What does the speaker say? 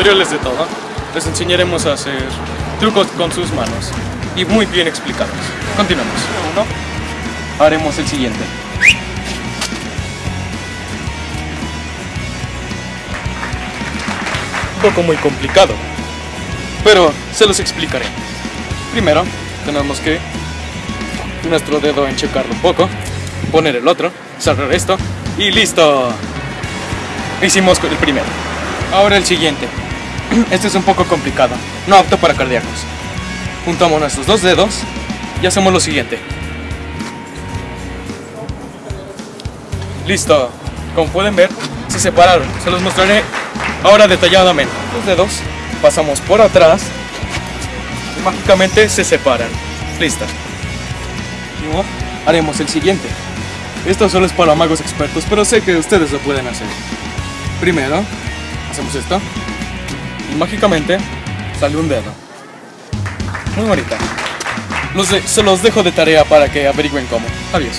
tutoriales de todo, les enseñaremos a hacer trucos con sus manos y muy bien explicados. Continuamos. Uno, haremos el siguiente. Un poco muy complicado, pero se los explicaré. Primero, tenemos que nuestro dedo enchecarlo un poco, poner el otro, cerrar esto y listo. Hicimos el primero. Ahora el siguiente. Este es un poco complicado, no apto para cardíacos. Juntamos nuestros dos dedos y hacemos lo siguiente. Listo. Como pueden ver, se separaron. Se los mostraré ahora detalladamente. Los dedos pasamos por atrás y mágicamente se separan. Listo. Luego haremos el siguiente. Esto solo es para magos expertos, pero sé que ustedes lo pueden hacer. Primero, hacemos esto y mágicamente sale un dedo. Muy bonita. Los de- se los dejo de tarea para que averigüen cómo. Adiós.